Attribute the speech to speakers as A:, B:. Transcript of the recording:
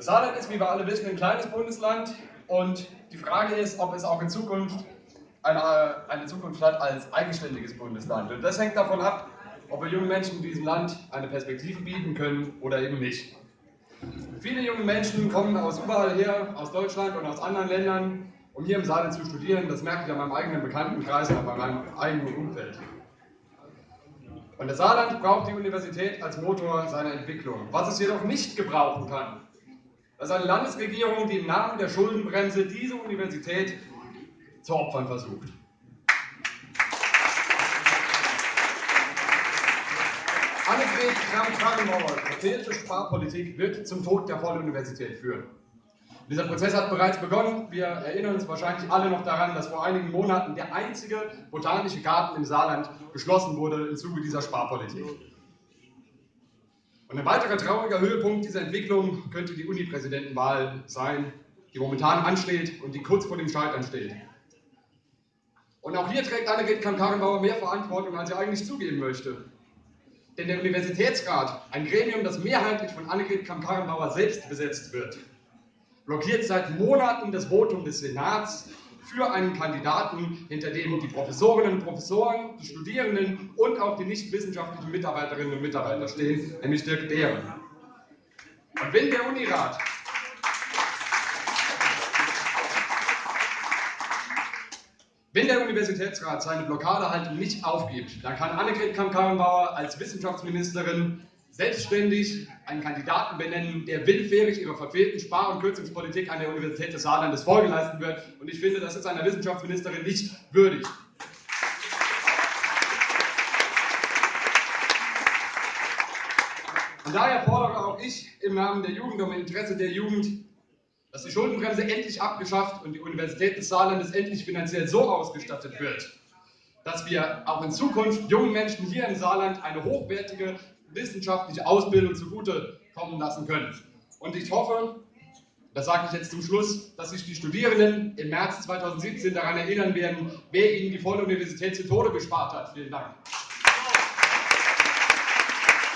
A: Das Saarland ist, wie wir alle wissen, ein kleines Bundesland und die Frage ist, ob es auch in Zukunft eine, eine Zukunft hat als eigenständiges Bundesland. Und das hängt davon ab, ob wir jungen Menschen in diesem Land eine Perspektive bieten können oder eben nicht. Viele junge Menschen kommen aus überall her, aus Deutschland und aus anderen Ländern, um hier im Saarland zu studieren. Das merke ich an meinem eigenen Bekanntenkreis und an meinem eigenen Umfeld. Und das Saarland braucht die Universität als Motor seiner Entwicklung. Was es jedoch nicht gebrauchen kann, das ist eine Landesregierung, die im Namen der Schuldenbremse diese Universität zu opfern versucht. Annegret Kramp-Karrenbauer, verfehlte Sparpolitik wird zum Tod der Volluniversität führen. Dieser Prozess hat bereits begonnen. Wir erinnern uns wahrscheinlich alle noch daran, dass vor einigen Monaten der einzige botanische Garten im Saarland geschlossen wurde im Zuge dieser Sparpolitik. Und ein weiterer trauriger Höhepunkt dieser Entwicklung könnte die Uni-Präsidentenwahl sein, die momentan ansteht und die kurz vor dem Scheitern steht. Und auch hier trägt Annegret Kramp-Karrenbauer mehr Verantwortung, als sie eigentlich zugeben möchte. Denn der Universitätsrat, ein Gremium, das mehrheitlich von Annegret Kramp-Karrenbauer selbst besetzt wird, blockiert seit Monaten das Votum des Senats für einen Kandidaten, hinter dem die Professorinnen und Professoren, die Studierenden und auch die nicht wissenschaftlichen Mitarbeiterinnen und Mitarbeiter stehen, nämlich Dirk Behren. Und wenn der Unirat Wenn der Universitätsrat seine Blockadehaltung nicht aufgibt, dann kann Annegret Kramp-Karrenbauer als Wissenschaftsministerin selbstständig einen Kandidaten benennen, der willfährig ihrer verfehlten Spar- und Kürzungspolitik an der Universität des Saarlandes Folge leisten wird. Und ich finde, das ist einer Wissenschaftsministerin nicht würdig. Und daher fordere auch ich im Namen der Jugend und im Interesse der Jugend dass die Schuldenbremse endlich abgeschafft und die Universität des Saarlandes endlich finanziell so ausgestattet wird, dass wir auch in Zukunft jungen Menschen hier im Saarland eine hochwertige wissenschaftliche Ausbildung zugute kommen lassen können. Und ich hoffe, das sage ich jetzt zum Schluss, dass sich die Studierenden im März 2017 daran erinnern werden, wer ihnen die Volluniversität zu Tode gespart hat. Vielen Dank.